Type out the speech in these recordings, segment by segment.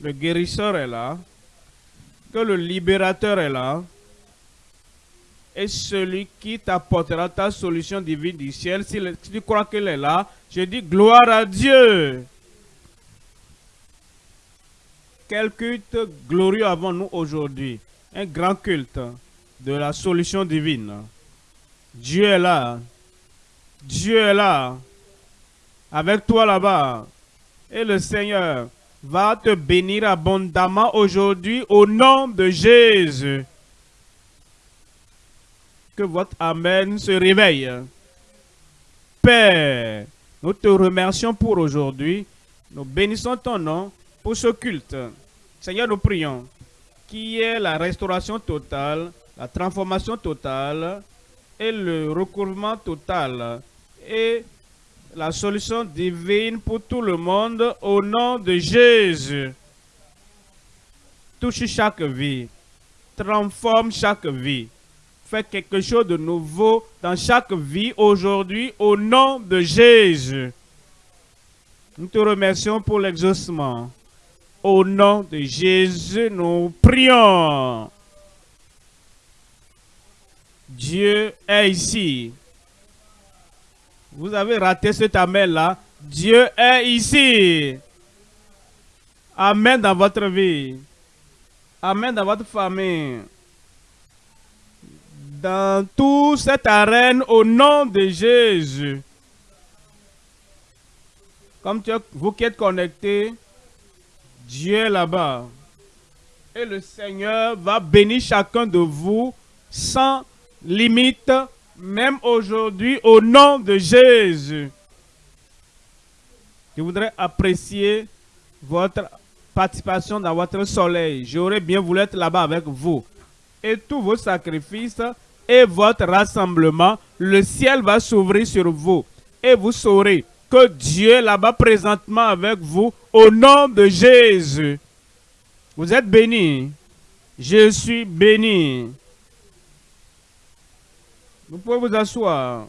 le guérisseur est là, que le libérateur est là, et celui qui t'apportera ta solution divine du ciel, si tu crois qu'elle est là, je dis gloire à Dieu. Quel culte glorieux avons-nous aujourd'hui? Un grand culte de la solution divine. Dieu est là. Dieu est là. Avec toi là-bas. Et le Seigneur va te bénir abondamment aujourd'hui au nom de Jésus. Que votre Amen se réveille. Père, nous te remercions pour aujourd'hui. Nous bénissons ton nom pour ce culte. Seigneur, nous prions qui est la restauration totale, la transformation totale et le recouvrement total et la solution divine pour tout le monde au nom de Jésus. Touche chaque vie, transforme chaque vie, fais quelque chose de nouveau dans chaque vie aujourd'hui au nom de Jésus. Nous te remercions pour l'exaucement. Au nom de Jésus, nous prions. Dieu est ici. Vous avez raté cet amen-là. Dieu est ici. Amen dans votre vie. Amen dans votre famille. Dans toute cette arène, au nom de Jésus. Comme vous qui êtes connectés, Dieu est là-bas. Et le Seigneur va bénir chacun de vous sans limite même aujourd'hui, au nom de Jésus. Je voudrais apprécier votre participation dans votre soleil. J'aurais bien voulu être là-bas avec vous. Et tous vos sacrifices et votre rassemblement, le ciel va s'ouvrir sur vous. Et vous saurez que Dieu est là-bas présentement avec vous au nom de Jésus. Vous êtes bénis. Je suis béni. Vous pouvez vous asseoir.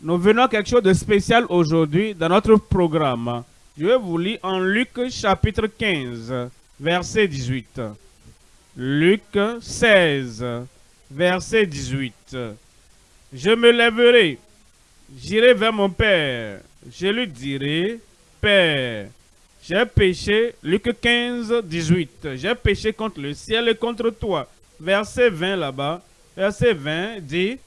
Nous venons à quelque chose de spécial aujourd'hui dans notre programme. Je vais vous lire en Luc chapitre 15, verset 18. Luc 16, verset 18. Je me lèverai, j'irai vers mon Père. Je lui dirai, Père, j'ai péché, Luc 15, 18. J'ai péché contre le ciel et contre toi. Verset 20 là-bas. Verset 20 dit,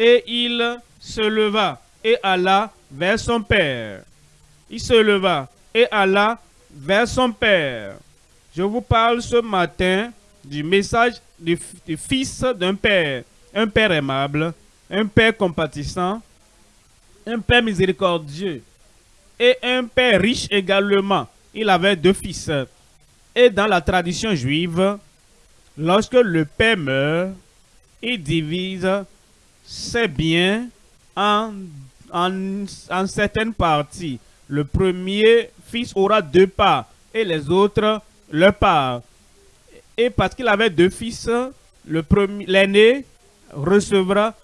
et il se leva et alla vers son père. Il se leva et alla vers son père. Je vous parle ce matin du message du, fils d'un père. Un père aimable, un père compatissant, un père miséricordieux et un père riche également. Il avait deux fils. Et dans la tradition juive, lorsque le père meurt, il divise c'est bien en, en, certaines parties. Le premier fils aura deux parts et les autres leur part. Et parce qu'il avait deux fils, l'aîné recevra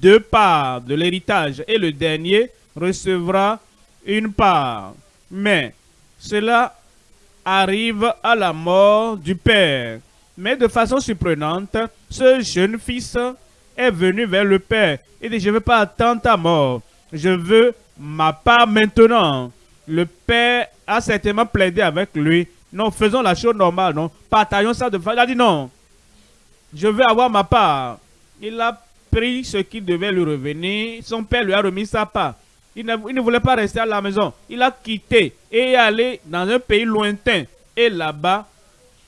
deux parts de l'héritage et le dernier recevra une part. Mais cela arrive à la mort du père. Mais de façon surprenante, ce jeune fils est venu vers le Père. Il dit, je ne veux pas attendre ta mort. Je veux ma part maintenant. Le Père a certainement plaidé avec lui. Non, faisons la chose normale, non. Partageons ça de façon. Il a dit non. Je veux avoir ma part. Il a pris ce qui devait lui revenir. Son père lui a remis sa part. Il ne, il ne voulait pas rester à la maison. Il a quitté et est allé dans un pays lointain. Et là-bas,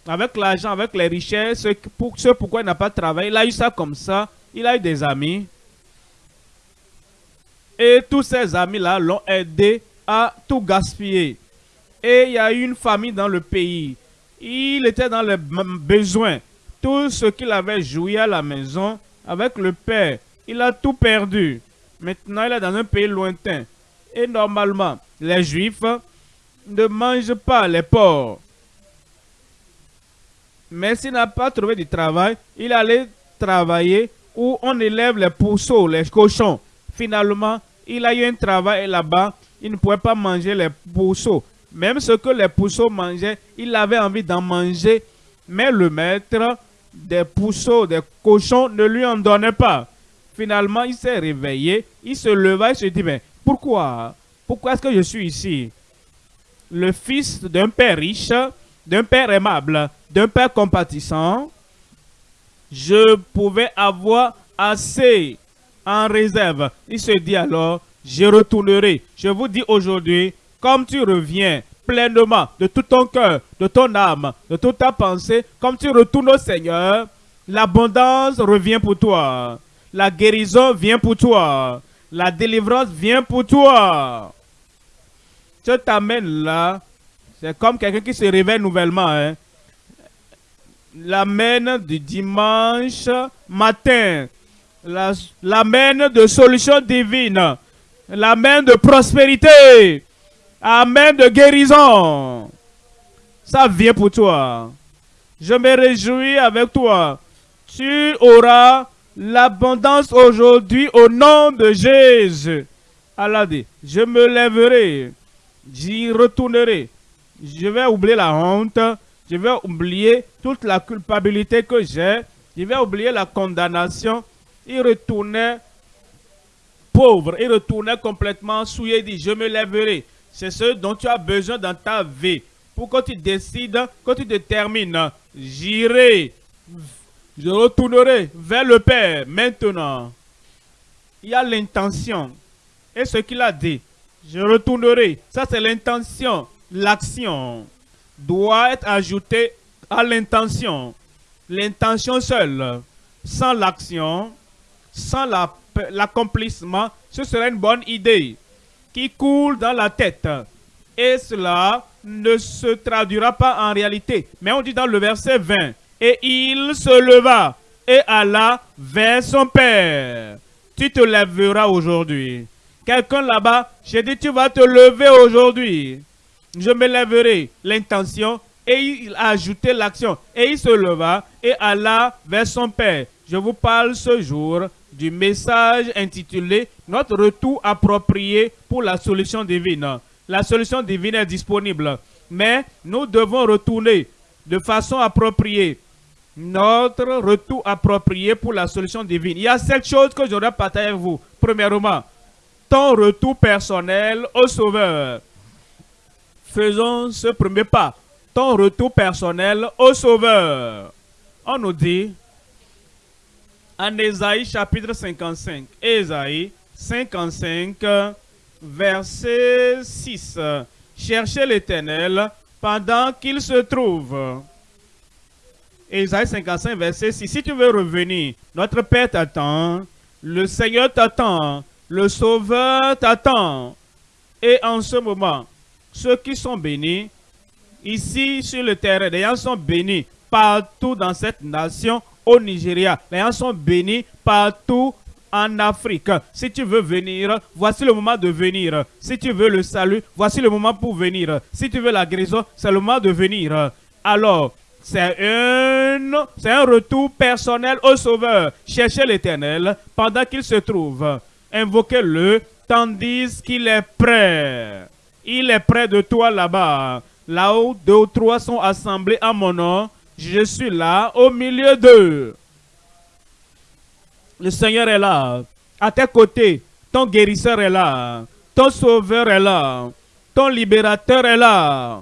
avec l'argent, avec les richesses, pour ce pourquoi il n'a pas travaillé, il a eu ça comme ça il a eu des amis. Et tous ces amis-là l'ont aidé à tout gaspiller. Et il y a eu une famille dans le pays. Il était dans les besoins. Tout ce qu'il avait joué à la maison avec le père, il a tout perdu. Maintenant, il est dans un pays lointain. Et normalement, les Juifs ne mangent pas les porcs. Mais s'il n'a pas trouvé du travail, il allait travailler où on élève les pourceaux, les cochons. Finalement, il a eu un travail là-bas, il ne pouvait pas manger les pourceaux. Même ce que les pousseaux mangeaient, il avait envie d'en manger, mais le maître des pousseaux, des cochons ne lui en donnait pas. Finalement, il s'est réveillé, il se leva et se dit, mais pourquoi? Pourquoi est-ce que je suis ici? Le fils d'un père riche, d'un père aimable, d'un père compatissant, je pouvais avoir assez en réserve. Il se dit alors, je retournerai. Je vous dis aujourd'hui, comme tu reviens pleinement de tout ton cœur, de ton âme, de toute ta pensée, comme tu retournes au Seigneur, l'abondance revient pour toi. La guérison vient pour toi. La délivrance vient pour toi. Je t'amène là. C'est comme quelqu'un qui se réveille nouvellement. Hein. L'amène du dimanche matin. L'amène de solutions divines. L'amène de prospérité. Amen de guérison. Ça vient pour toi. Je me réjouis avec toi. Tu auras l'abondance aujourd'hui au nom de Jésus. Allah dit, je me lèverai, j'y retournerai. Je vais oublier la honte, je vais oublier toute la culpabilité que j'ai, je vais oublier la condamnation. Il retournait pauvre, il retournait complètement souillé, il dit, je me lèverai. C'est ce dont tu as besoin dans ta vie. Pour que tu décides, que tu détermines, j'irai, je retournerai vers le Père maintenant. Il y a l'intention. Et ce qu'il a dit, je retournerai. Ça, c'est l'intention. L'action doit être ajoutée à l'intention. L'intention seule, sans l'action, sans l'accomplissement, ce serait une bonne idée qui coule dans la tête. Et cela ne se traduira pas en réalité. Mais on dit dans le verset 20, et il se leva et alla vers son père. Tu te lèveras aujourd'hui. Quelqu'un là-bas, j'ai dit, tu vas te lever aujourd'hui. Je me lèverai. L'intention, et il a ajouté l'action. Et il se leva et alla vers son père. Je vous parle ce jour du message intitulé « Notre retour approprié pour la solution divine ». La solution divine est disponible, mais nous devons retourner de façon appropriée. Notre retour approprié pour la solution divine. Il y a sept choses que j'aurais partagé avec vous. Premièrement, ton retour personnel au Sauveur. Faisons ce premier pas. Ton retour personnel au Sauveur. On nous dit en Ésaïe chapitre 55. Ésaïe 55, verset 6. Cherchez l'Éternel pendant qu'il se trouve. Ésaïe 55, verset 6. Si tu veux revenir, notre Père t'attend, le Seigneur t'attend, le Sauveur t'attend. Et en ce moment, ceux qui sont bénis, ici sur le terrain, les gens sont bénis partout dans cette nation au Nigeria. Les gens sont bénis partout en Afrique. Si tu veux venir, voici le moment de venir. Si tu veux le salut, voici le moment pour venir. Si tu veux la guérison, c'est le moment de venir. Alors, c'est un, un retour personnel au Sauveur. Cherchez l'Éternel pendant qu'il se trouve. Invoquez-le tandis qu'il est prêt. Il est près de toi là-bas. Là où deux ou trois sont assemblés à mon nom, je suis là au milieu d'eux. Le Seigneur est là. À tes côtés, ton guérisseur est là. Ton sauveur est là. Ton libérateur est là.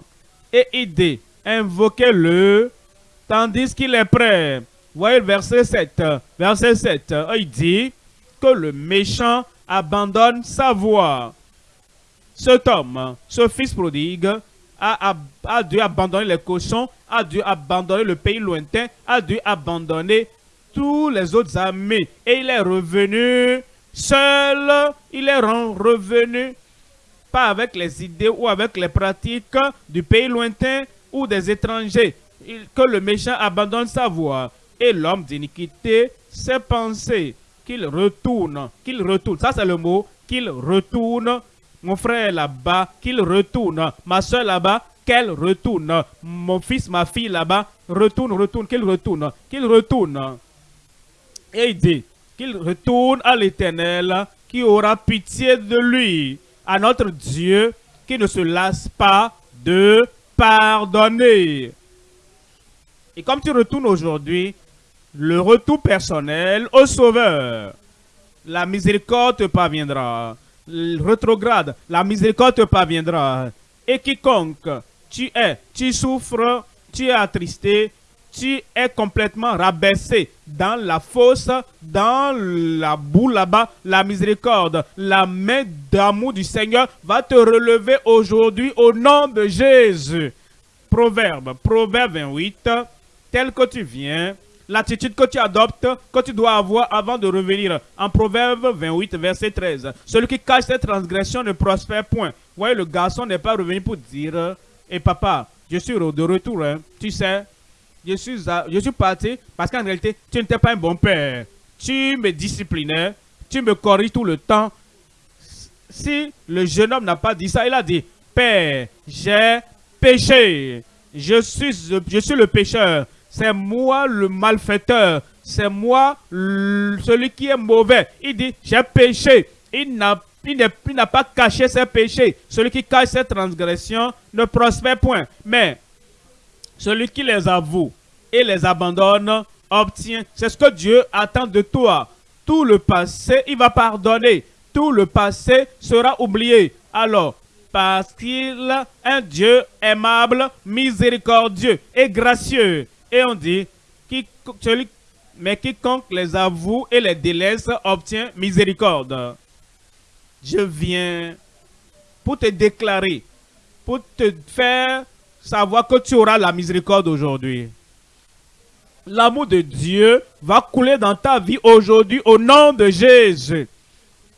Et il dit, invoquez-le tandis qu'il est prêt. Voyez verset 7. Verset 7. Il dit que le méchant abandonne sa voix. Cet homme, ce fils prodigue, a, dû abandonner les cochons, a dû abandonner le pays lointain, a dû abandonner tous les autres amis. Et il est revenu seul, il est revenu pas avec les idées ou avec les pratiques du pays lointain ou des étrangers. que le méchant abandonne sa voix et l'homme d'iniquité ses pensées, qu'il retourne, qu'il retourne. Ça c'est le mot, qu'il retourne mon frère là-bas, qu'il retourne. Ma soeur là-bas, qu'elle retourne. Mon fils, ma fille là-bas, retourne, retourne, qu'il retourne, qu'il retourne. Et il dit qu'il retourne à l'éternel, qui aura pitié de lui, à notre Dieu, qui ne se lasse pas de pardonner. Et comme tu retournes aujourd'hui, le retour personnel au Sauveur, la miséricorde te parviendra. Rétrograde, la miséricorde te parviendra. Et quiconque tu es, tu souffres, tu es attristé, tu es complètement rabaissé dans la fosse, dans la boue là-bas, la miséricorde, la main d'amour du Seigneur va te relever aujourd'hui au nom de Jésus. Proverbe, Proverbe 28, tel que tu viens, l'attitude que tu adoptes, que tu dois avoir avant de revenir. En Proverbe 28, verset 13. Celui qui cache ses transgressions ne prospère point. Voyez, le garçon n'est pas revenu pour dire, et papa, je suis de retour, hein. tu sais, je suis, je suis parti parce qu'en réalité, tu n'étais pas un bon père. Tu me disciplinais, tu me corriges tout le temps. Si le jeune homme n'a pas dit ça, il a dit, Père, j'ai péché. Je suis, je suis le pécheur. C'est moi le malfaiteur. C'est moi celui qui est mauvais. Il dit, j'ai péché. Il n'a pas caché ses péchés. Celui qui cache ses transgressions ne prospère point. Mais celui qui les avoue et les abandonne obtient. C'est ce que Dieu attend de toi. Tout le passé, il va pardonner. Tout le passé sera oublié. Alors, parce qu'il est un Dieu aimable, miséricordieux et gracieux. Et on dit, mais quiconque les avoue et les délaisse obtient miséricorde je viens pour te déclarer, pour te faire savoir que tu auras la miséricorde aujourd'hui. L'amour de Dieu va couler dans ta vie aujourd'hui au nom de Jésus.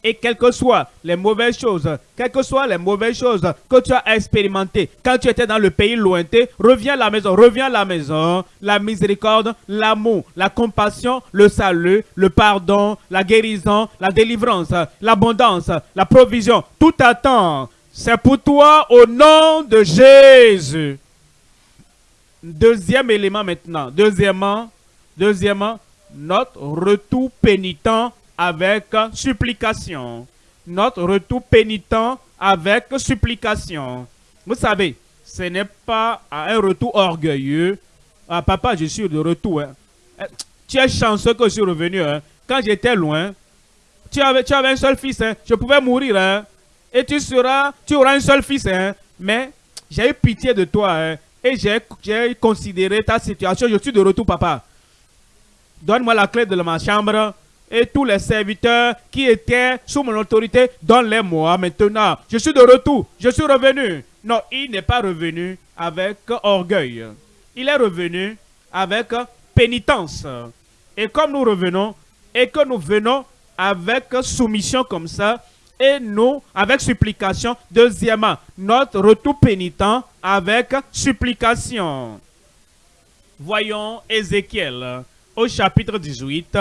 Et quelles que soient les mauvaises choses, quelles que soient les mauvaises choses que tu as expérimentées quand tu étais dans le pays lointain, reviens à la maison, reviens à la maison. La miséricorde, l'amour, la compassion, le salut, le pardon, la guérison, la délivrance, l'abondance, la provision, tout attend. C'est pour toi au nom de Jésus. Deuxième élément maintenant. Deuxièmement, deuxièmement, notre retour pénitent avec supplication. Notre retour pénitent avec supplication. Vous savez, ce n'est pas un retour orgueilleux. Ah, papa, je suis de retour. Hein. Eh, tu es chanceux que je suis revenu. Hein. Quand j'étais loin, tu avais, tu avais un seul fils. Hein. Je pouvais mourir. Et tu seras, tu auras un seul fils. Mais j'ai eu pitié de toi. Et j'ai considéré ta situation. Je suis de retour, papa. Donne-moi la clé de ma chambre et tous les serviteurs qui étaient sous mon autorité, donne-les-moi maintenant. Je suis de retour, je suis revenu. Non, il n'est pas revenu avec orgueil. Il est revenu avec pénitence. Et comme nous revenons, et que nous venons avec soumission comme ça, et nous, avec supplication, deuxièmement, notre retour pénitent avec supplication. Voyons Ézéchiel au chapitre 18,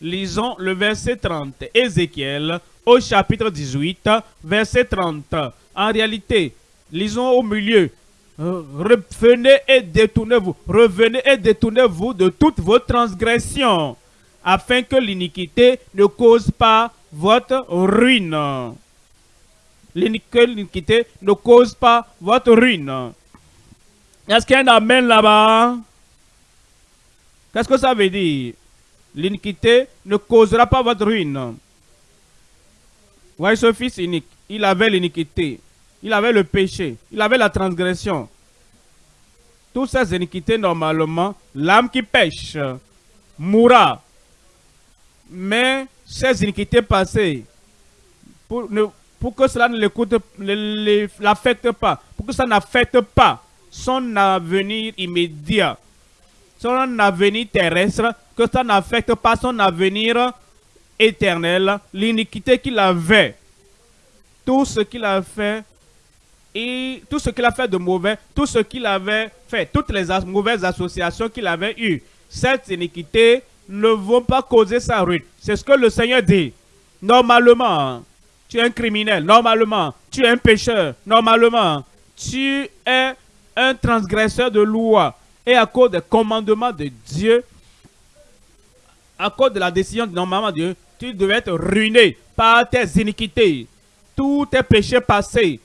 Lisons le verset 30. Ézéchiel au chapitre 18, verset 30. En réalité, lisons au milieu. Revenez et détournez-vous. Revenez et détournez-vous de toutes vos transgressions, afin que l'iniquité ne cause pas votre ruine. L'iniquité ne cause pas votre ruine. Est-ce qu'il y a un là-bas? Qu'est-ce que ça veut dire? L'iniquité ne causera pas votre ruine. Voyez ce fils unique, il avait l'iniquité, il avait le péché, il avait la transgression. Toutes ces iniquités, normalement, l'âme qui pêche mourra. Mais ces iniquités passées, pour, pour que cela ne l'affecte pas, pour que ça n'affecte pas son avenir immédiat, son avenir terrestre, que ça n'affecte pas son avenir éternel, l'iniquité qu'il avait, tout ce qu'il a fait, et tout ce qu'il a fait de mauvais, tout ce qu'il avait fait, toutes les mauvaises associations qu'il avait eues, cette iniquité ne vont pas causer sa ruine. C'est ce que le Seigneur dit. Normalement, tu es un criminel. Normalement, tu es un pécheur. Normalement, tu es un transgresseur de loi. Et à cause des commandements de Dieu, à cause de la décision de normalement Dieu, tu devais être ruiné par tes iniquités, tous tes péchés passés.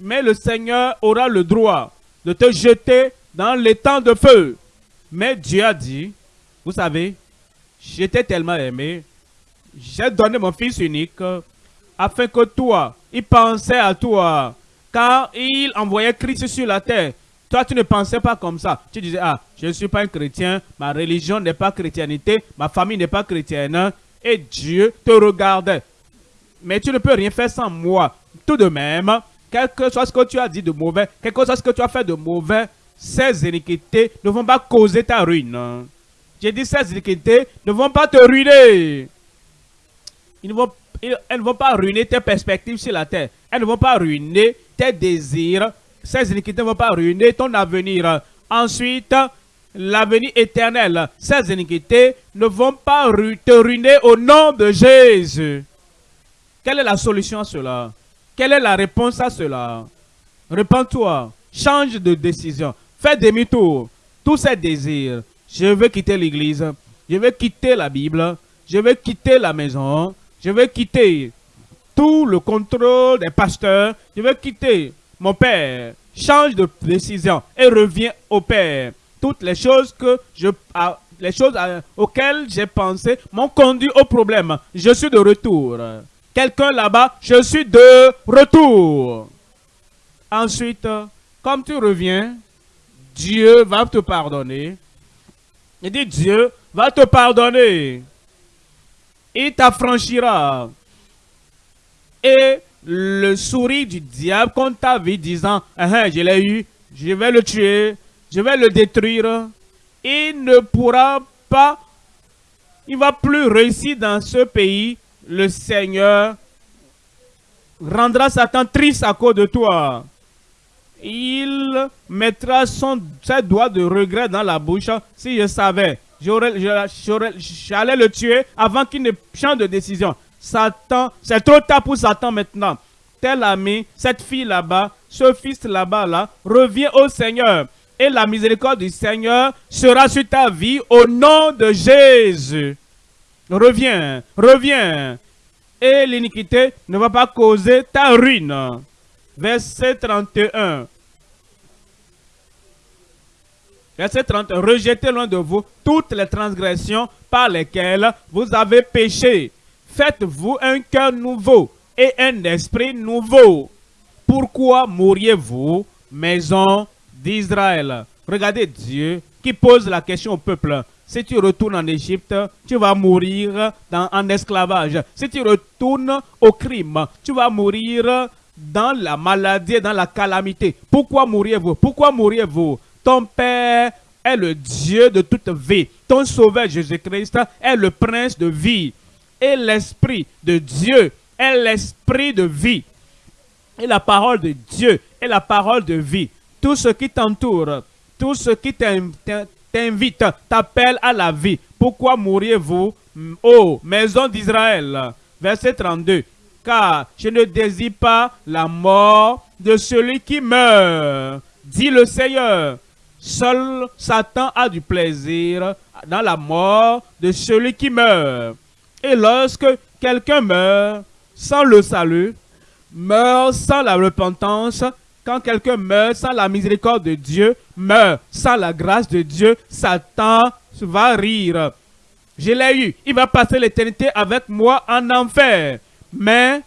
Mais le Seigneur aura le droit de te jeter dans les temps de feu. Mais Dieu a dit, vous savez, j'étais tellement aimé, j'ai donné mon fils unique afin que toi, il pensait à toi. Car il envoyait Christ sur la terre. Toi, tu ne pensais pas comme ça. Tu disais, ah, je ne suis pas un chrétien, ma religion n'est pas chrétienté, ma famille n'est pas chrétienne. Et Dieu te regardait. Mais tu ne peux rien faire sans moi. Tout de même, quel que soit ce que tu as dit de mauvais, quel que soit ce que tu as fait de mauvais, ces iniquités ne vont pas causer ta ruine. J'ai dit ces iniquités ne vont pas te ruiner. Elles ne vont pas ruiner tes perspectives sur la terre. Elles ne vont pas ruiner tes désirs. Ces iniquités ne vont pas ruiner ton avenir. Ensuite, l'avenir éternel. Ces iniquités ne vont pas te ruiner au nom de Jésus. Quelle est la solution à cela? Quelle est la réponse à cela? Réponds-toi. Change de décision. Fais demi-tour. Tous ces désirs. Je veux quitter l'église. Je veux quitter la Bible. Je veux quitter la maison. Je veux quitter tout le contrôle des pasteurs. Je veux quitter mon père. Change de décision et reviens au père. Toutes les choses que je les choses auxquelles j'ai pensé m'ont conduit au problème. Je suis de retour. Quelqu'un là-bas, je suis de retour. Ensuite, comme tu reviens, Dieu va te pardonner. Il dit Dieu va te pardonner. Il t'affranchira. Et le sourire du diable contre ta vie disant, ah, je l'ai eu, je vais le tuer, je vais le détruire. Il ne pourra pas, il va plus réussir dans ce pays. Le Seigneur rendra Satan triste à cause de toi il mettra son, ses doigts de regret dans la bouche. Si je savais, j'allais le tuer avant qu'il ne change de décision. Satan, c'est trop tard pour Satan maintenant. Tel ami, cette fille là-bas, ce fils là-bas, là, revient au Seigneur. Et la miséricorde du Seigneur sera sur ta vie au nom de Jésus. Reviens, reviens. Et l'iniquité ne va pas causer ta ruine verset 31. Verset 30. Rejetez loin de vous toutes les transgressions par lesquelles vous avez péché. Faites-vous un cœur nouveau et un esprit nouveau. Pourquoi mourriez-vous, maison d'Israël? Regardez Dieu qui pose la question au peuple. Si tu retournes en Égypte, tu vas mourir en esclavage. Si tu retournes au crime, tu vas mourir dans la maladie dans la calamité. Pourquoi mourriez-vous Pourquoi mourriez-vous Ton Père est le Dieu de toute vie. Ton Sauveur Jésus-Christ est le Prince de vie. Et l'Esprit de Dieu est l'Esprit de vie. Et la parole de Dieu est la parole de vie. Tout ce qui t'entoure, tout ce qui t'invite, t'appelle à la vie. Pourquoi mourriez-vous, ô maison d'Israël? Verset 32 car je ne désire pas la mort de celui qui meurt, dit le Seigneur. Seul Satan a du plaisir dans la mort de celui qui meurt. Et lorsque quelqu'un meurt sans le salut, meurt sans la repentance, quand quelqu'un meurt sans la miséricorde de Dieu, meurt sans la grâce de Dieu, Satan va rire. Je l'ai eu, il va passer l'éternité avec moi en enfer. Mais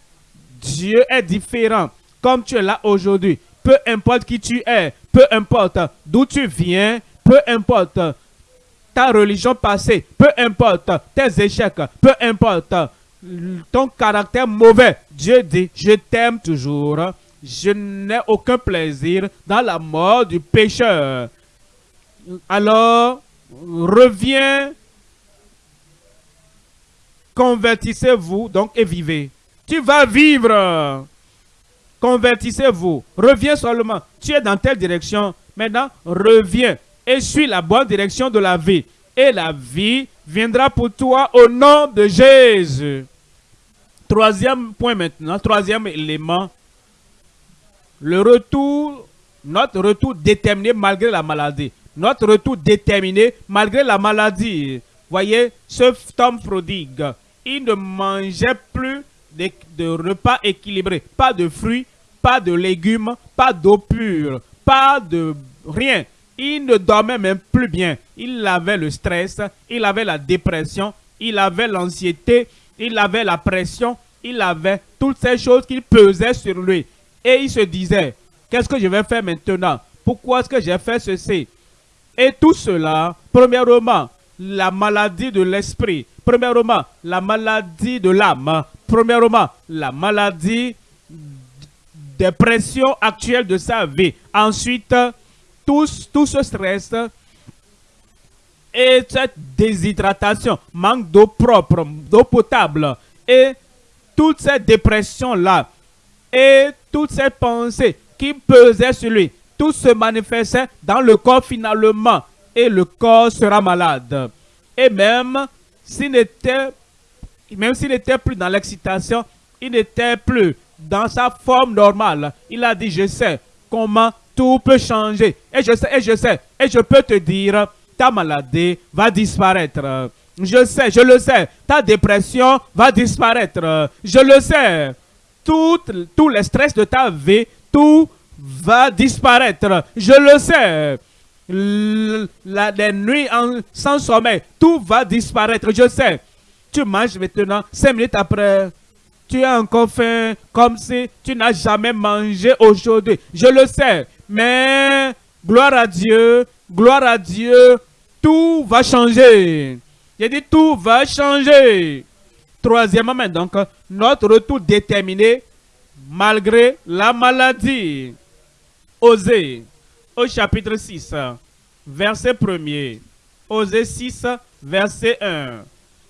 Dieu est différent. Comme tu es là aujourd'hui, peu importe qui tu es, peu importe d'où tu viens, peu importe ta religion passée, peu importe tes échecs, peu importe ton caractère mauvais, Dieu dit, je t'aime toujours. Je n'ai aucun plaisir dans la mort du pécheur. Alors, reviens, convertissez-vous donc et vivez. Tu vas vivre. Convertissez-vous. Reviens seulement. Tu es dans telle direction. Maintenant, reviens et suis la bonne direction de la vie. Et la vie viendra pour toi au nom de Jésus. Troisième point maintenant, troisième élément. Le retour, notre retour déterminé malgré la maladie. Notre retour déterminé malgré la maladie. Voyez, ce homme prodigue, il ne mangeait plus de, repas équilibrés. Pas de fruits, pas de légumes, pas d'eau pure, pas de rien. Il ne dormait même plus bien. Il avait le stress, il avait la dépression, il avait l'anxiété, il avait la pression, il avait toutes ces choses qui pesaient sur lui. Et il se disait, qu'est-ce que je vais faire maintenant? Pourquoi est-ce que j'ai fait ceci? Et tout cela, premièrement, la maladie de l'esprit. Premièrement, la maladie de l'âme. Premièrement, la maladie des pressions actuelles de sa vie. Ensuite, tout, tout ce stress et cette déshydratation, manque d'eau propre, d'eau potable et toutes ces dépressions-là et toutes ces pensées qui pesaient sur lui, tout se manifestait dans le corps finalement et le corps sera malade. Et même s'il n'était même s'il n'était plus dans l'excitation, il n'était plus dans sa forme normale. Il a dit, je sais comment tout peut changer. Et je sais, et je sais, et je peux te dire, ta maladie va disparaître. Je sais, je le sais. Ta dépression va disparaître. Je le sais. Tout, le stress de ta vie, tout va disparaître. Je le sais. les nuits sans sommeil, tout va disparaître. Je sais. Tu manges maintenant, cinq minutes après, tu as encore faim, comme si tu n'as jamais mangé aujourd'hui. Je le sais. Mais, gloire à Dieu, gloire à Dieu, tout va changer. J'ai dit tout va changer. Troisièmement, donc, notre retour déterminé malgré la maladie. Osée, au chapitre 6, verset 1er. Osée 6, verset 1.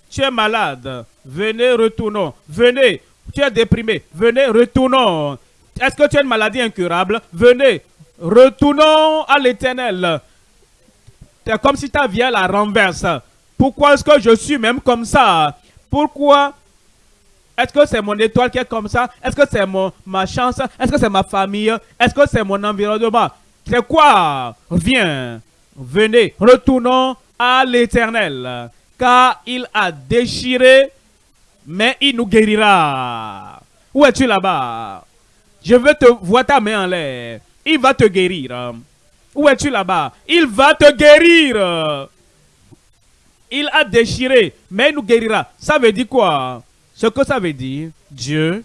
Tu es malade, venez, retournons. Venez, tu es déprimé, venez, retournons. Est-ce que tu as une maladie incurable? Venez, retournons à l'éternel. C'est comme si ta vie la renverse. Pourquoi est-ce que je suis même comme ça? Pourquoi est-ce que c'est mon étoile qui est comme ça? Est-ce que c'est ma chance? Est-ce que c'est ma famille? Est-ce que c'est mon environnement? C'est quoi? Viens, venez, retournons à l'éternel. Car il a déchiré, mais il nous guérira. Où es-tu là-bas? Je veux te voir ta main en l'air. Il va te guérir. Où es-tu là-bas? Il va te guérir. Il a déchiré, mais il nous guérira. Ça veut dire quoi? Ce que ça veut dire, Dieu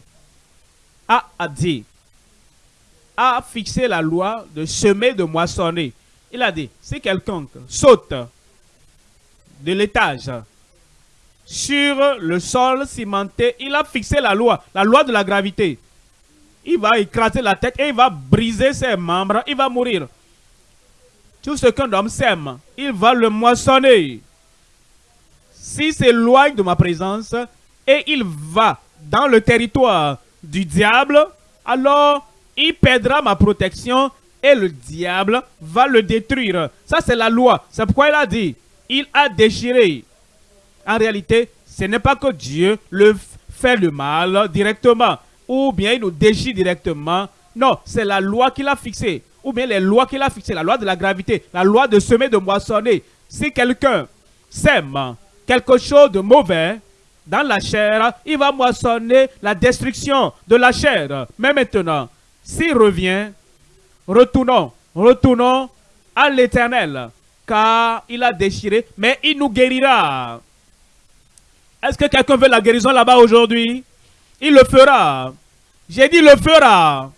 a, a dit, a fixé la loi de semer, de moissonner. Il a dit, si quelqu'un saute de l'étage sur le sol cimenté, il a fixé la loi, la loi de la gravité. Il va écraser la tête et il va briser ses membres, il va mourir. Tout ce qu'un homme sème, il va le moissonner. S'il s'éloigne de ma présence et il va dans le territoire du diable, alors il perdra ma protection et le diable va le détruire. Ça, c'est la loi. C'est pourquoi il a dit, il a déchiré. En réalité, ce n'est pas que Dieu le fait le mal directement, ou bien il nous déchire directement. Non, c'est la loi qu'il a fixée ou bien les lois qu'il a fixées, la loi de la gravité, la loi de semer, de moissonner. Si quelqu'un sème quelque chose de mauvais dans la chair, il va moissonner la destruction de la chair. Mais maintenant, s'il revient, retournons, retournons à l'éternel, car il a déchiré, mais il nous guérira. Est-ce que quelqu'un veut la guérison là-bas aujourd'hui? Il le fera. J'ai dit, il le fera.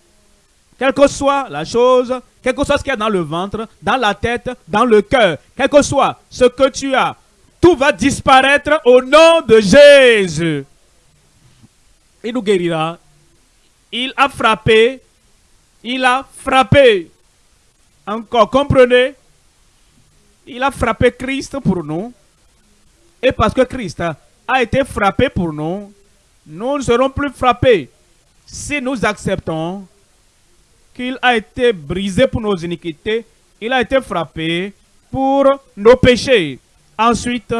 Quelle que soit la chose, quel que soit ce qu'il y a dans le ventre, dans la tête, dans le cœur, quel que soit ce que tu as, tout va disparaître au nom de Jésus. Il nous guérira. Il a frappé. Il a frappé. Encore, comprenez? Il a frappé Christ pour nous. Et parce que Christ a été frappé pour nous, nous ne serons plus frappés si nous acceptons qu'il a été brisé pour nos iniquités, il a été frappé pour nos péchés. Ensuite,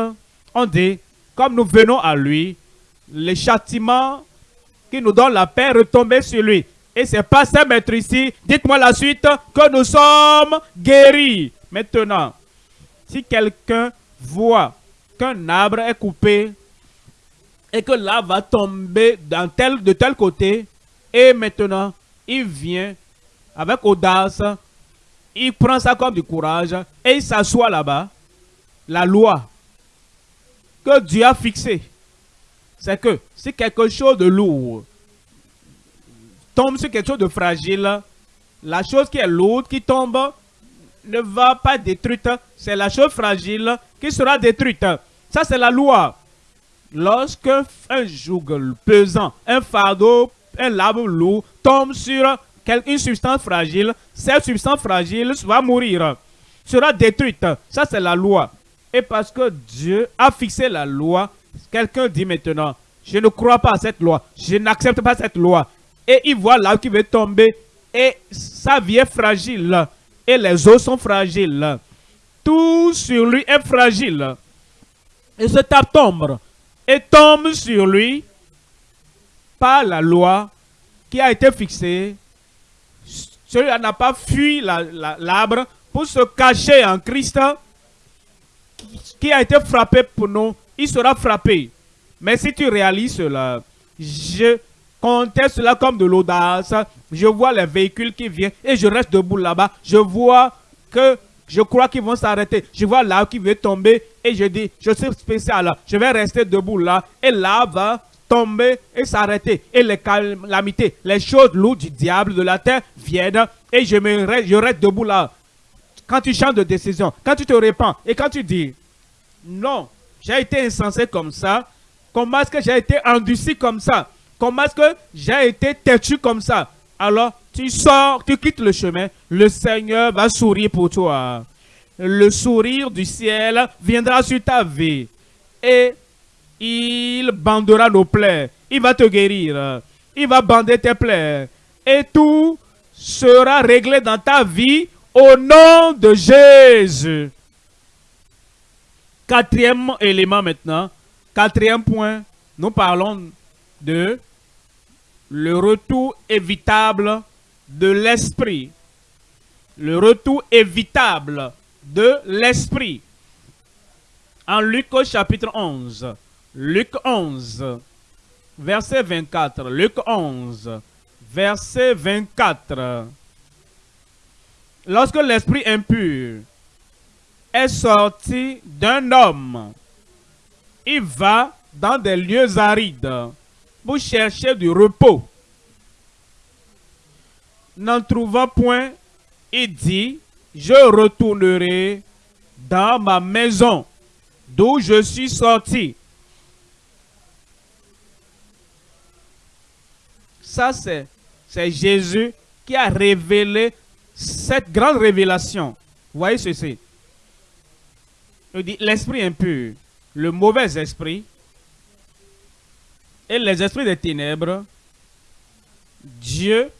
on dit, comme nous venons à lui, les châtiments qui nous donnent la paix retombaient sur lui. Et c'est pas ça, maître, ici. Dites-moi la suite, que nous sommes guéris. Maintenant, si quelqu'un voit qu'un arbre est coupé et que là va tomber dans tel, de tel côté, et maintenant, il vient avec audace il prend ça comme du courage et il s'assoit là-bas. La loi que Dieu a fixée, c'est que si quelque chose de lourd tombe sur quelque chose de fragile, la chose qui est lourde, qui tombe, ne va pas détruite. C'est la chose fragile qui sera détruite. Ça, c'est la loi. Lorsque un joug pesant, un fardeau, un labo lourd tombe sur une substance fragile, cette substance fragile va mourir, sera détruite. Ça, c'est la loi. Et parce que Dieu a fixé la loi, quelqu'un dit maintenant, je ne crois pas à cette loi, je n'accepte pas cette loi. Et il voit l'arbre qui veut tomber et sa vie est fragile et les os sont fragiles. Tout sur lui est fragile. Et ce tape tombe et tombe sur lui par la loi qui a été fixée. Celui-là n'a pas fui l'arbre pour se cacher en Christ qui a été frappé pour nous. Il sera frappé. Mais si tu réalises cela, je conteste cela comme de l'audace. Je vois les véhicules qui viennent et je reste debout là-bas. Je vois que je crois qu'ils vont s'arrêter. Je vois l'arbre qui veut tomber et je dis, je suis spécial, je vais rester debout là. Et l'arbre va tomber et s'arrêter. Et les calamités, les choses lourdes du diable de la terre viennent et je, me reste, je reste debout là. Quand tu changes de décision, quand tu te répands et quand tu dis, non, j'ai été insensé comme ça, comment est-ce que j'ai été endurci comme ça? Comment est-ce que j'ai été têtu comme ça? Alors, tu sors, tu quittes le chemin, le Seigneur va sourire pour toi. Le sourire du ciel viendra sur ta vie. Et il bandera nos plaies. Il va te guérir. Il va bander tes plaies. Et tout sera réglé dans ta vie au nom de Jésus. Quatrième élément maintenant. Quatrième point. Nous parlons de le retour évitable de l'esprit. Le retour évitable de l'esprit. En Luc chapitre 11, Luc 11, verset 24, Luc 11, verset 24. Lorsque l'esprit impur est sorti d'un homme, il va dans des lieux arides vous cherchez du repos. N'en trouvant point, il dit, je retournerai dans ma maison d'où je suis sorti. Ça, c'est Jésus qui a révélé cette grande révélation. Voyez ceci. Il dit, l'esprit impur, le mauvais esprit, et les esprits des ténèbres, Dieu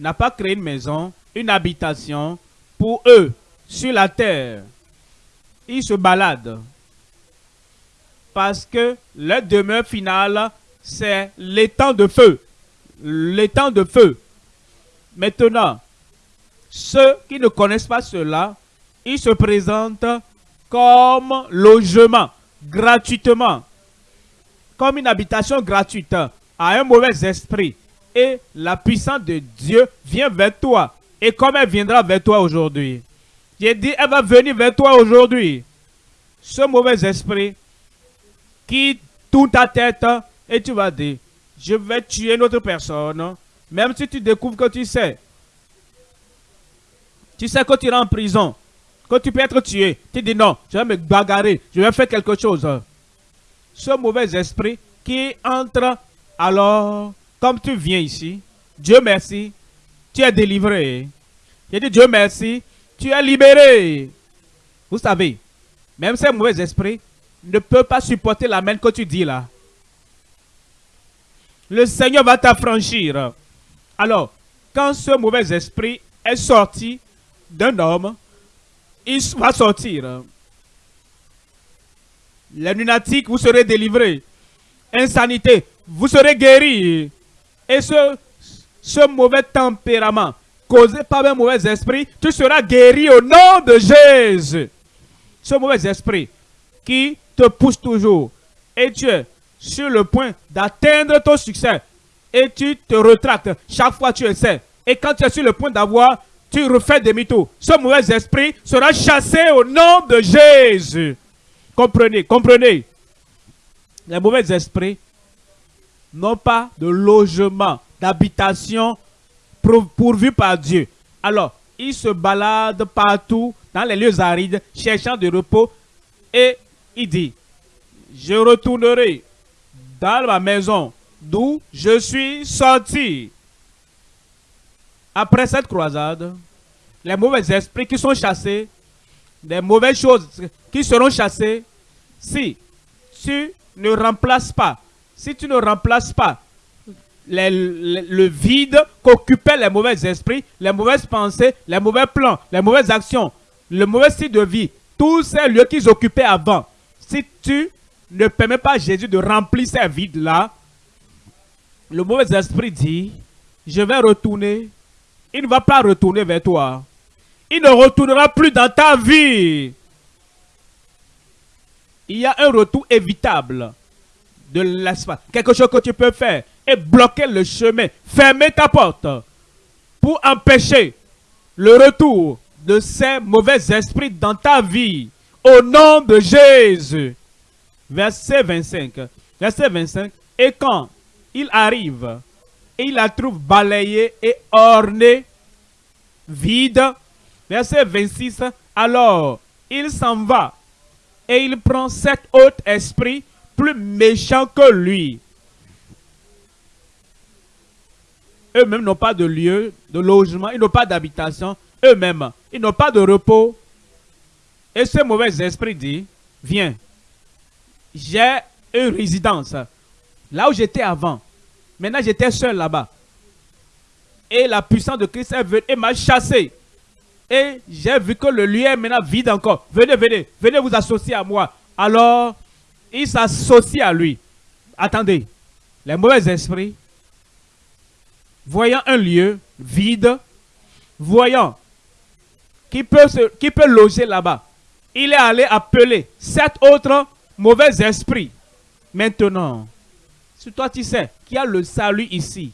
n'a pas créé une maison, une habitation pour eux sur la terre. Ils se baladent. Parce que leur demeure finale, c'est l'étang de feu. L'étang de feu. Maintenant, ceux qui ne connaissent pas cela, ils se présentent comme logement, gratuitement comme une habitation gratuite à un mauvais esprit. Et la puissance de Dieu vient vers toi. Et comme elle viendra vers toi aujourd'hui? J'ai dit, elle va venir vers toi aujourd'hui. Ce mauvais esprit qui tourne ta tête et tu vas dire, je vais tuer une autre personne. Même si tu découvres que tu sais. Tu sais que tu iras en prison. Que tu peux être tué. Tu dis non, je vais me bagarrer. Je vais faire quelque chose ce mauvais esprit qui entre, alors, comme tu viens ici, Dieu merci, tu es délivré. J'ai dit Dieu merci, tu es libéré. Vous savez, même ces mauvais esprits ne peuvent pas supporter la main que tu dis là. Le Seigneur va t'affranchir. Alors, quand ce mauvais esprit est sorti d'un homme, il va sortir. Les lunatiques, vous serez délivrés. Insanité, vous serez guéris. Et ce, ce mauvais tempérament causé par un mauvais esprit, tu seras guéri au nom de Jésus. Ce mauvais esprit qui te pousse toujours et tu es sur le point d'atteindre ton succès et tu te retractes chaque fois que tu essaies. Et quand tu es sur le point d'avoir tu refais demi-tour. Ce mauvais esprit sera chassé au nom de Jésus. Comprenez, comprenez. Les mauvais esprits n'ont pas de logement, d'habitation pourvu par Dieu. Alors, ils se baladent partout dans les lieux arides, cherchant du repos. Et il dit, je retournerai dans ma maison d'où je suis sorti. Après cette croisade, les mauvais esprits qui sont chassés, les mauvaises choses qui seront chassées, si tu ne remplaces pas, si tu ne remplaces pas le vide qu'occupaient les mauvais esprits, les mauvaises pensées, les mauvais plans, les mauvaises actions, le mauvais style de vie, tous ces lieux qu'ils occupaient avant, si tu ne permets pas à Jésus de remplir ces vides-là, le mauvais esprit dit, je vais retourner. Il ne va pas retourner vers toi. Il ne retournera plus dans ta vie. Il y a un retour évitable de l'espace. Quelque chose que tu peux faire et bloquer le chemin. Fermer ta porte pour empêcher le retour de ces mauvais esprits dans ta vie. Au nom de Jésus. Verset 25. Verset 25. Et quand il arrive et il la trouve balayée et ornée, vide. Verset 26. Alors il s'en va et il prend cet autre esprit plus méchant que lui. Eux-mêmes n'ont pas de lieu, de logement, ils n'ont pas d'habitation. Eux-mêmes, ils n'ont pas de repos. Et ce mauvais esprit dit, viens, j'ai une résidence là où j'étais avant. Maintenant, j'étais seul là-bas. Et la puissance de Christ est venue et m'a chassé. Et j'ai vu que le lieu est maintenant vide encore. Venez, venez, venez vous associer à moi. Alors, il s'associe à lui. Attendez, les mauvais esprits, voyant un lieu vide, voyant qui peut, qui peut loger là-bas, il est allé appeler sept autres mauvais esprits. Maintenant, si toi tu sais qu'il y a le salut ici,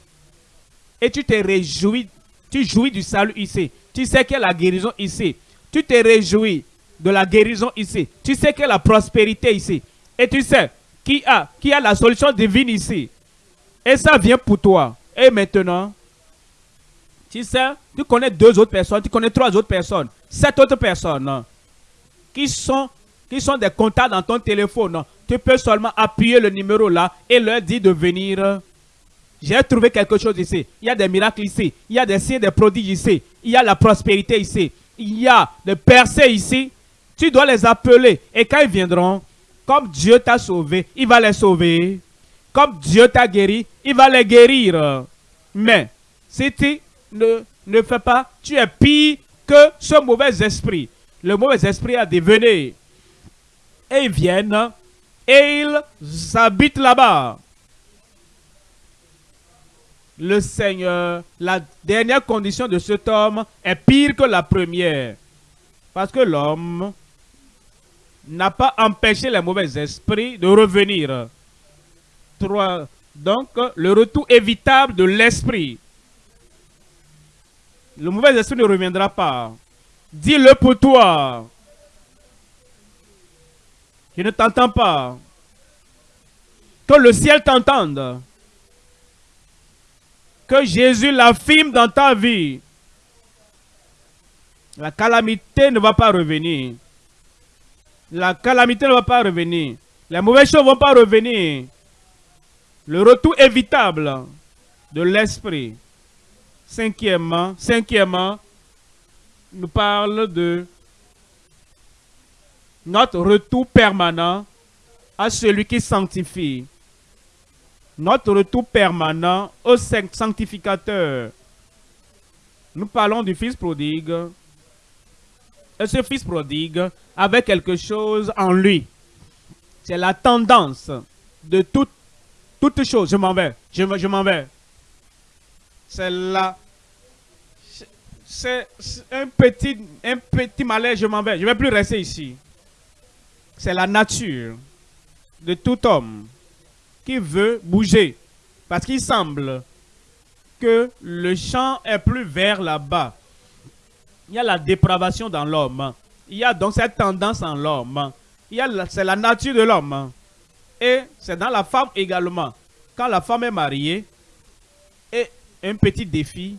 et tu te réjouis, tu jouis du salut ici, tu sais qu'il y a la guérison ici, tu te réjouis de la guérison ici, tu sais qu'il y a la prospérité ici, et tu sais qui a la solution divine ici, et ça vient pour toi. Et maintenant, tu sais, tu connais deux autres personnes, tu connais trois autres personnes, sept autres personnes qui sont, qui sont des contacts dans ton téléphone tu peux seulement appuyer le numéro là et leur dire de venir. J'ai trouvé quelque chose ici. Il y a des miracles ici. Il y a des signes, des prodiges ici. Il y a la prospérité ici. Il y a des percées ici. Tu dois les appeler. Et quand ils viendront, comme Dieu t'a sauvé, il va les sauver. Comme Dieu t'a guéri, il va les guérir. Mais si tu ne, ne fais pas, tu es pire que ce mauvais esprit. Le mauvais esprit a devenu. Et ils viennent et ils habitent là-bas. Le Seigneur, la dernière condition de cet homme est pire que la première. Parce que l'homme n'a pas empêché les mauvais esprits de revenir. Donc, le retour évitable de l'esprit. Le mauvais esprit ne reviendra pas. Dis-le pour toi. Je ne t'entends pas. Que le ciel t'entende. Que Jésus l'affirme dans ta vie. La calamité ne va pas revenir. La calamité ne va pas revenir. Les mauvaises choses ne vont pas revenir. Le retour évitable de l'esprit. Cinquièmement, cinquièmement, nous parle de notre retour permanent à celui qui sanctifie. Notre retour permanent au sanctificateur. Nous parlons du Fils prodigue. Et ce Fils prodigue avait quelque chose en lui. C'est la tendance de toute, toute chose. Je m'en vais. Je, m'en vais. C'est là. C'est un petit, un petit malaise. Je m'en vais. Je ne vais plus rester ici c'est la nature de tout homme qui veut bouger. Parce qu'il semble que le champ est plus vert là-bas. Il y a la dépravation dans l'homme. Il y a donc cette tendance en l'homme. C'est la nature de l'homme. Et c'est dans la femme également. Quand la femme est mariée, et un petit défi,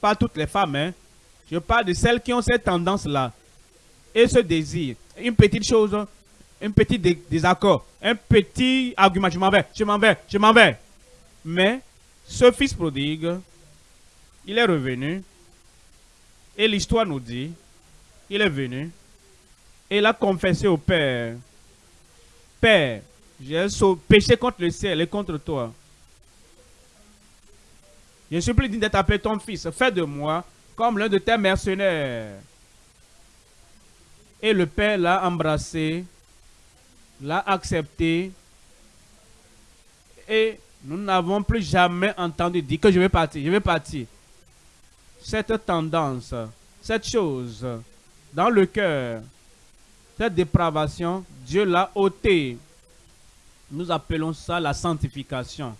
pas toutes les femmes, hein, je parle de celles qui ont cette tendance-là et ce désir. Une petite chose, un petit désaccord, un petit argument, je m'en vais, je m'en vais, je m'en vais. Mais ce fils prodigue, il est revenu et l'histoire nous dit, il est venu et il a confessé au Père, Père, j'ai péché contre le ciel et contre toi. Je suis plus digne d'être appelé ton fils. Fais de moi comme l'un de tes mercenaires. Et le père l'a embrassé, l'a accepté. Et nous n'avons plus jamais entendu dire que je vais partir, je vais partir. Cette tendance, cette chose dans le cœur, cette dépravation, Dieu l'a ôté. Nous appelons ça la sanctification.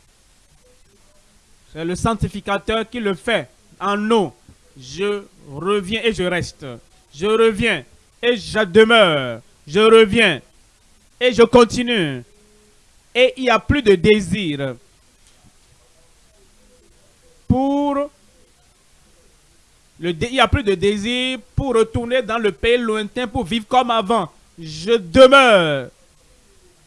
C'est le sanctificateur qui le fait en nous. Je reviens et je reste. Je reviens et je demeure. Je reviens et je continue. Et il n'y a plus de désir pour il n'y a plus de désir pour retourner dans le pays lointain pour vivre comme avant. Je demeure.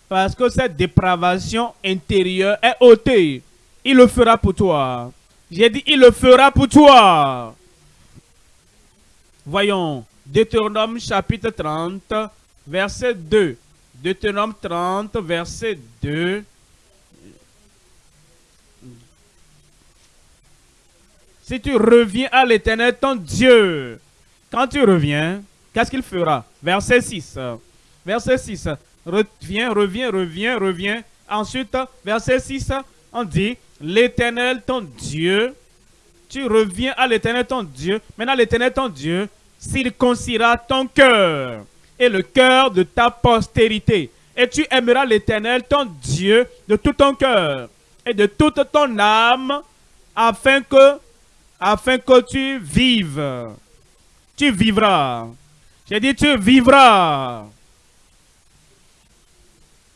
Parce que cette dépravation intérieure est ôtée. Il le fera pour toi. J'ai dit, il le fera pour toi. Voyons, Deutéronome chapitre 30, verset 2. Deutéronome 30, verset 2. Si tu reviens à l'éternel, ton Dieu, quand tu reviens, qu'est-ce qu'il fera? Verset 6. Verset 6. Reviens, reviens, reviens, reviens. Ensuite, verset 6, on dit, l'éternel ton Dieu, tu reviens à l'éternel ton Dieu. Maintenant, l'éternel ton Dieu circoncira ton cœur et le cœur de ta postérité. Et tu aimeras l'éternel ton Dieu de tout ton cœur et de toute ton âme afin que, afin que tu vives. Tu vivras. J'ai dit tu vivras.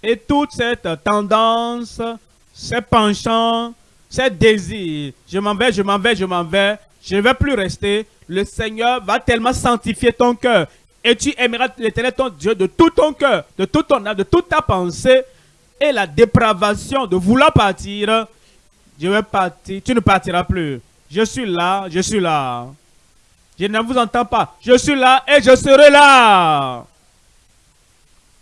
Et toute cette tendance ces penchants, ces désirs. Je m'en vais, je m'en vais, je m'en vais. Je ne vais plus rester. Le Seigneur va tellement sanctifier ton cœur. Et tu aimeras l'éternel ton Dieu de tout ton cœur, de tout ton âme, de toute ta pensée. Et la dépravation de vouloir partir, je vais partir. Tu ne partiras plus. Je suis là, je suis là. Je ne vous entends pas. Je suis là et je serai là.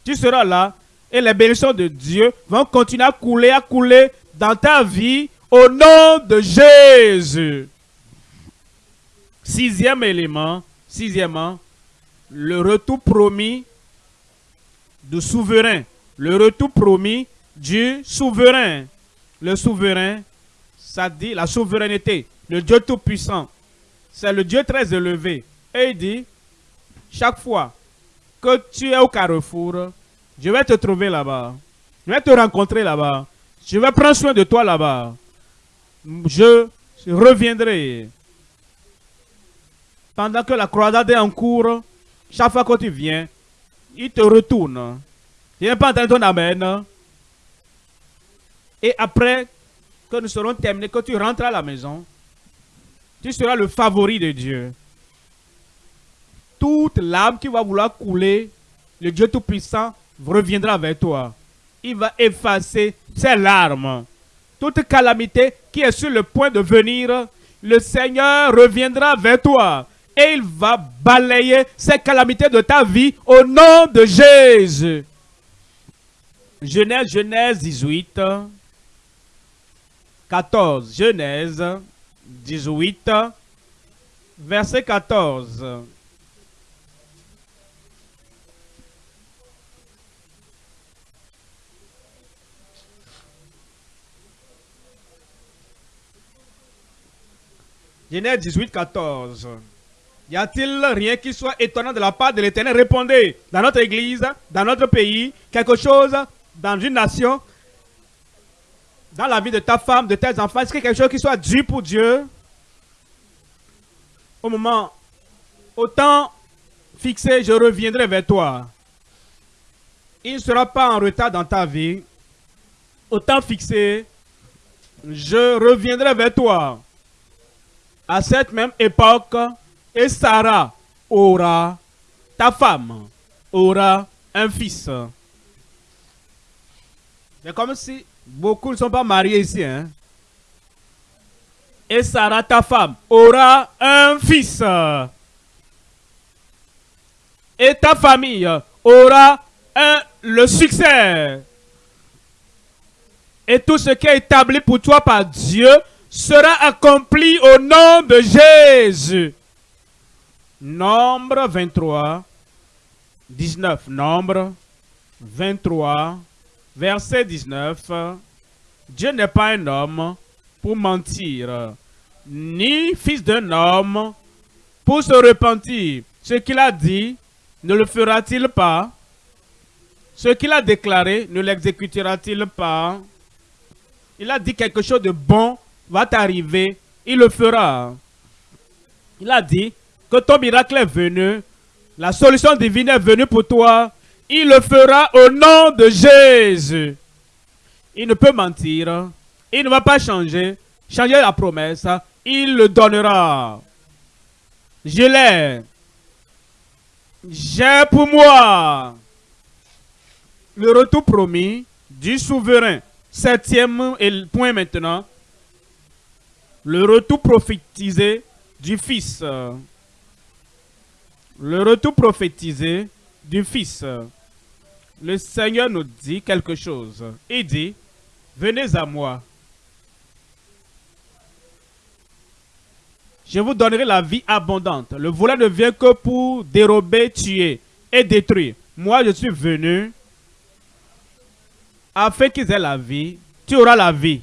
Tu seras là et les bénédictions de Dieu vont continuer à couler, à couler dans ta vie au nom de Jésus. Sixième élément, sixièmement, le retour promis du souverain. Le retour promis du souverain. Le souverain, ça dit la souveraineté. Le Dieu Tout-Puissant. C'est le Dieu très élevé. Et il dit, chaque fois que tu es au carrefour, je vais te trouver là-bas. Je vais te rencontrer là-bas. Je vais prendre soin de toi là-bas. Je reviendrai. Pendant que la croisade est en cours, chaque fois que tu viens, il te retourne. Tu n'es pas entendre ton amen. Et après que nous serons terminés, que tu rentres à la maison, tu seras le favori de Dieu. Toute l'âme qui va vouloir couler, le Dieu Tout-Puissant reviendra vers toi. Il va effacer ses larmes. Toute calamité qui est sur le point de venir, le Seigneur reviendra vers toi. Et il va balayer ces calamités de ta vie au nom de Jésus. Genèse, Genèse 18, 14. Genèse 18, verset 14. Genèse 18, 14. Y a-t-il rien qui soit étonnant de la part de l'Éternel? Répondez, dans notre église, dans notre pays, quelque chose, dans une nation, dans la vie de ta femme, de tes enfants, est-ce a quelque chose qui soit dû pour Dieu Au moment, Au temps fixé, je reviendrai vers toi. Il ne sera pas en retard dans ta vie. Au temps fixé, je reviendrai vers toi. À cette même époque, et Sarah aura, ta femme, aura un fils. C'est comme si beaucoup ne sont pas mariés ici. Hein? Et Sarah, ta femme, aura un fils. Et ta famille aura un, le succès. Et tout ce qui est établi pour toi par Dieu sera accompli au nom de Jésus. Nombre 23, 19. Nombre 23, verset 19. Dieu n'est pas un homme pour mentir, ni fils d'un homme pour se repentir. Ce qu'il a dit, ne le fera-t-il pas? Ce qu'il a déclaré, ne l'exécutera-t-il pas? Il a dit quelque chose de bon va t'arriver, il le fera. Il a dit que ton miracle est venu, la solution divine est venue pour toi, il le fera au nom de Jésus. Il ne peut mentir, il ne va pas changer, changer la promesse, il le donnera. Je l'ai. J'ai pour moi le retour promis du souverain. Septième point maintenant. Le retour prophétisé du Fils. Le retour prophétisé du Fils. Le Seigneur nous dit quelque chose. Il dit, venez à moi. Je vous donnerai la vie abondante. Le voleur ne vient que pour dérober, tuer et détruire. Moi, je suis venu afin qu'ils aient la vie. Tu auras la vie.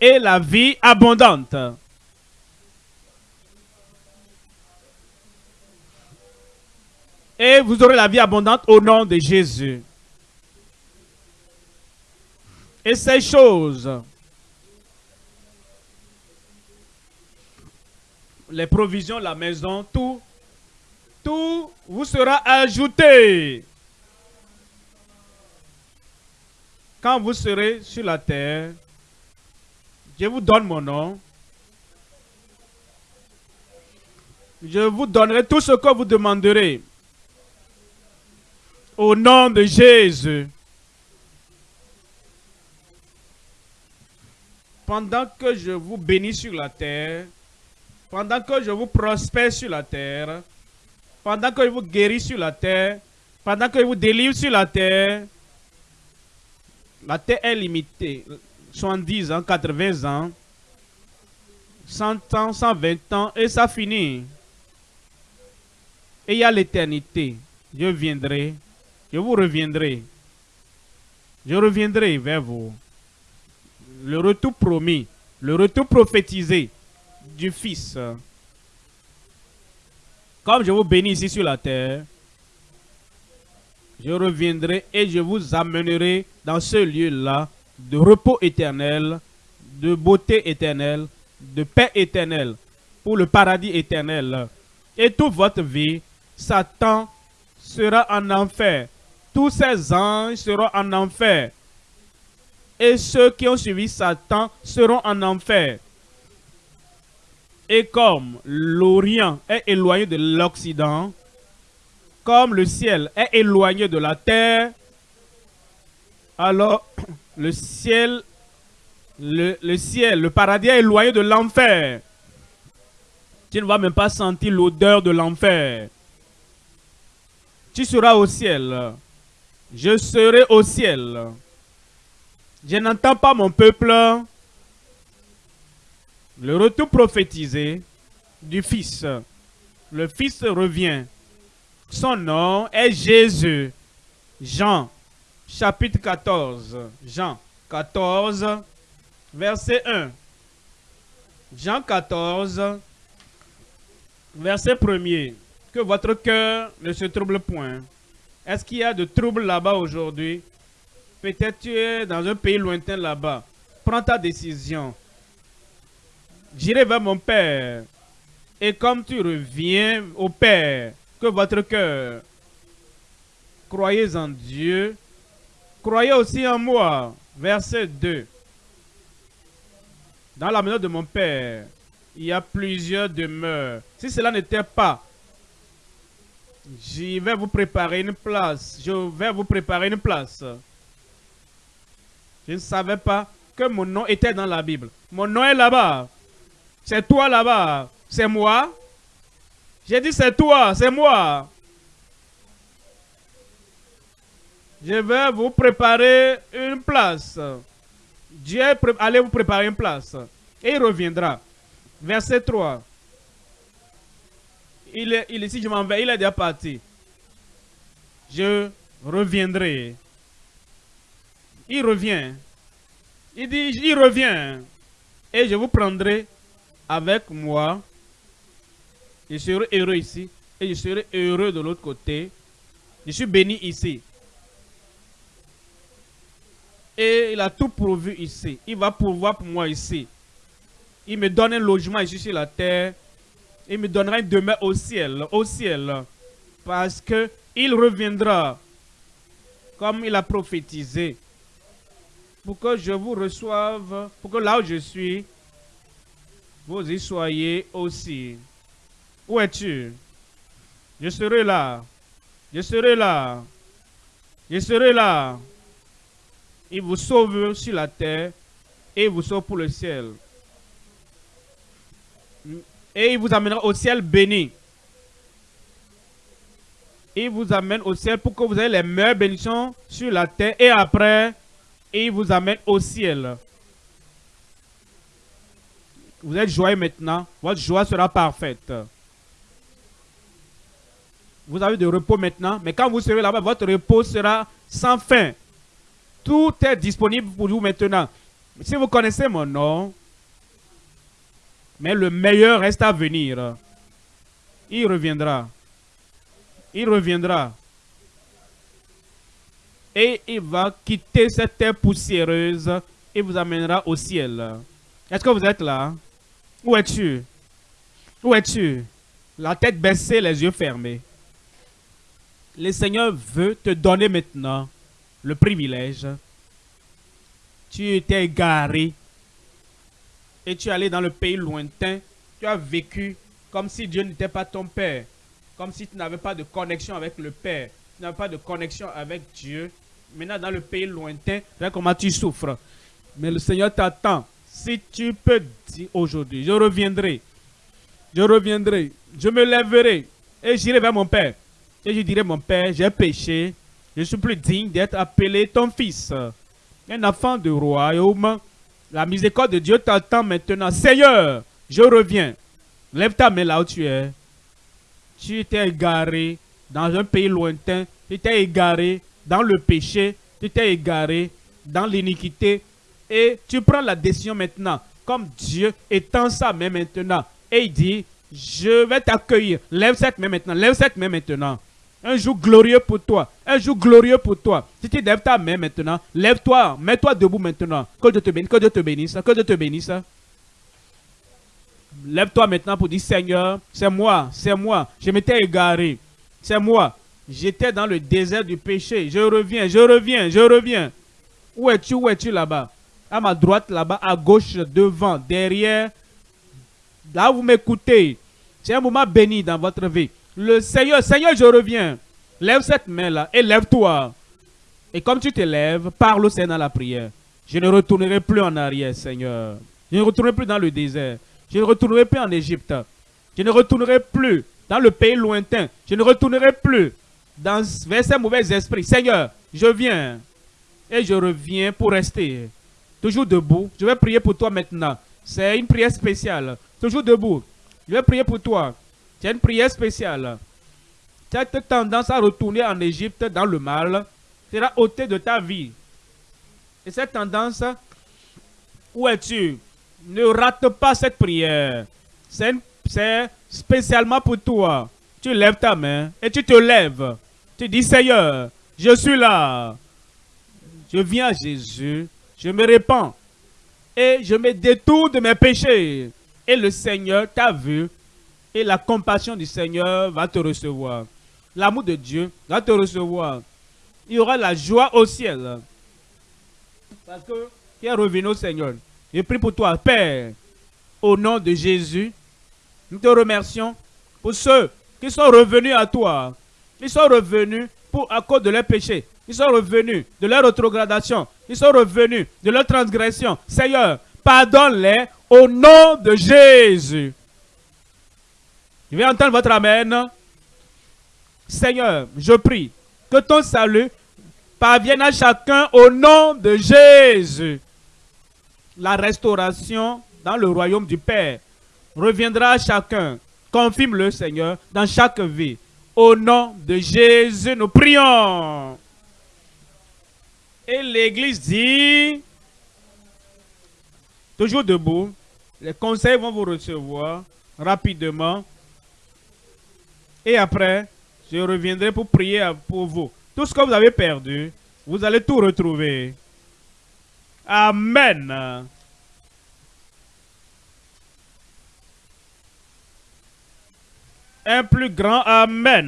Et la vie abondante. Et vous aurez la vie abondante au nom de Jésus. Et ces choses les provisions, la maison, tout, tout vous sera ajouté. Quand vous serez sur la terre, je vous donne mon nom. Je vous donnerai tout ce que vous demanderez. Au nom de Jésus. Pendant que je vous bénis sur la terre, pendant que je vous prospère sur la terre, pendant que je vous guéris sur la terre, pendant que je vous délivre sur la terre, la terre est limitée. 70 ans, 80 ans, 100 ans, 120 ans, et ça finit. Et il y a l'éternité. Je viendrai, je vous reviendrai. Je reviendrai vers vous. Le retour promis, le retour prophétisé du Fils. Comme je vous bénis ici sur la terre, je reviendrai et je vous amènerai dans ce lieu-là de repos éternel, de beauté éternelle, de paix éternelle, pour le paradis éternel. Et toute votre vie, Satan sera en enfer. Tous ses anges seront en enfer. Et ceux qui ont suivi Satan seront en enfer. Et comme l'Orient est éloigné de l'Occident, comme le ciel est éloigné de la terre, alors le ciel, le, ciel, le paradis est éloigné de l'enfer. Tu ne vas même pas sentir l'odeur de l'enfer. Tu seras au ciel. Je serai au ciel. Je n'entends pas mon peuple le retour prophétisé du Fils. Le Fils revient. Son nom est Jésus. Jean, chapitre 14. Jean 14, verset 1. Jean 14, verset 1er. Que votre cœur ne se trouble point. Est-ce qu'il y a de troubles là-bas aujourd'hui? Peut-être tu es dans un pays lointain là-bas. Prends ta décision. J'irai vers mon Père. Et comme tu reviens au Père, que votre cœur, croyez en Dieu, croyez aussi en moi. Verset 2. Dans la maison de mon Père, il y a plusieurs demeures. Si cela n'était pas, je vais vous préparer une place. Je vais vous préparer une place. Je ne savais pas que mon nom était dans la Bible. Mon nom est là-bas. C'est toi là-bas. C'est moi. J'ai dit c'est toi, c'est moi. Je vais vous préparer une place. Dieu allez vous préparer une place. Et il reviendra. Verset 3. Il est, il si je m'en vais, il est déjà parti. Je reviendrai. Il revient. Il dit, il revient. Et je vous prendrai avec moi. Je serai heureux ici. Et je serai heureux de l'autre côté. Je suis béni ici. Et il a tout pourvu ici. Il va pourvoir pour moi ici. Il me donne un logement ici sur la terre. Il me donnera une demeure au ciel, au ciel. Parce que il reviendra comme il a prophétisé. Pour que je vous reçoive, pour que là où je suis, vous y soyez aussi. Où es-tu? Je serai là. Je serai là. Je serai là. Il vous sauve sur la terre et il vous sauve pour le ciel. Et il vous amènera au ciel béni. Il vous amène au ciel pour que vous ayez les meilleures bénédictions sur la terre. Et après, il vous amène au ciel. Vous êtes joyeux maintenant. Votre joie sera parfaite. Vous avez de repos maintenant. Mais quand vous serez là-bas, votre repos sera sans fin. Tout est disponible pour vous maintenant. Si vous connaissez mon nom, mais le meilleur reste à venir. Il reviendra. Il reviendra. Et il va quitter cette terre poussiéreuse et vous amènera au ciel. Est-ce que vous êtes là? Où es-tu? Où es-tu? La tête baissée, les yeux fermés. Le Seigneur veut te donner maintenant le privilège. Tu étais égaré et tu es allé dans le pays lointain. Tu as vécu comme si Dieu n'était pas ton Père. Comme si tu n'avais pas de connexion avec le Père. Tu n'avais pas de connexion avec Dieu. Maintenant, dans le pays lointain, regarde comment tu souffres. Mais le Seigneur t'attend. Si tu peux dire aujourd'hui, je reviendrai. Je reviendrai. Je me lèverai. Et j'irai vers mon Père. Et je dirai, mon Père, j'ai péché. Je suis plus digne d'être appelé ton fils. Un enfant du royaume. La miséricorde de Dieu t'attend maintenant. Seigneur, je reviens. Lève ta main là où tu es. Tu t'es égaré dans un pays lointain. Tu t'es égaré dans le péché. Tu t'es égaré dans l'iniquité. Et tu prends la décision maintenant. Comme Dieu étend sa main maintenant. Et il dit, je vais t'accueillir. Lève cette main maintenant. Lève cette main maintenant. Un jour glorieux pour toi. Un jour glorieux pour toi. Si tu lèves ta main maintenant, lève-toi, mets-toi debout maintenant. Que Dieu te bénisse, que Dieu te bénisse, que Dieu te bénisse. Lève-toi maintenant pour dire Seigneur, c'est moi, c'est moi. Je m'étais égaré. C'est moi. J'étais dans le désert du péché. Je reviens, je reviens, je reviens. Où es-tu, où es-tu là-bas? À ma droite, là-bas, à gauche, devant, derrière. Là vous m'écoutez. C'est un moment béni dans votre vie le Seigneur, Seigneur, je reviens. Lève cette main-là et lève-toi. Et comme tu te lèves, parle au Seigneur dans la prière. Je ne retournerai plus en arrière, Seigneur. Je ne retournerai plus dans le désert. Je ne retournerai plus en Égypte. Je ne retournerai plus dans le pays lointain. Je ne retournerai plus vers ces mauvais esprits. Seigneur, je viens. Et je reviens pour rester. Toujours debout. Je vais prier pour toi maintenant. C'est une prière spéciale. Toujours debout. Je vais prier pour toi. C'est une prière spéciale. Cette tendance à retourner en Égypte dans le mal sera ôtée de ta vie. Et cette tendance, où es-tu? Ne rate pas cette prière. C'est spécialement pour toi. Tu lèves ta main et tu te lèves. Tu dis, Seigneur, je suis là. Je viens à Jésus. Je me répands. Et je me détourne de mes péchés. Et le Seigneur t'a vu Et la compassion du Seigneur va te recevoir. L'amour de Dieu va te recevoir. Il y aura la joie au ciel. Parce que tu es revenu au Seigneur. Je prie pour toi, Père, au nom de Jésus. Nous te remercions pour ceux qui sont revenus à toi. Ils sont revenus pour, à cause de leurs péchés. Ils sont revenus de leur rétrogradation. Ils sont revenus de leur transgression. Seigneur, pardonne-les au nom de Jésus. Je vais entendre votre Amen. Seigneur, je prie que ton salut parvienne à chacun au nom de Jésus. La restauration dans le royaume du Père reviendra à chacun. Confirme le Seigneur dans chaque vie. Au nom de Jésus, nous prions. Et l'Église dit, toujours debout, les conseils vont vous recevoir rapidement. Et après, je reviendrai pour prier pour vous. Tout ce que vous avez perdu, vous allez tout retrouver. Amen. Un plus grand Amen.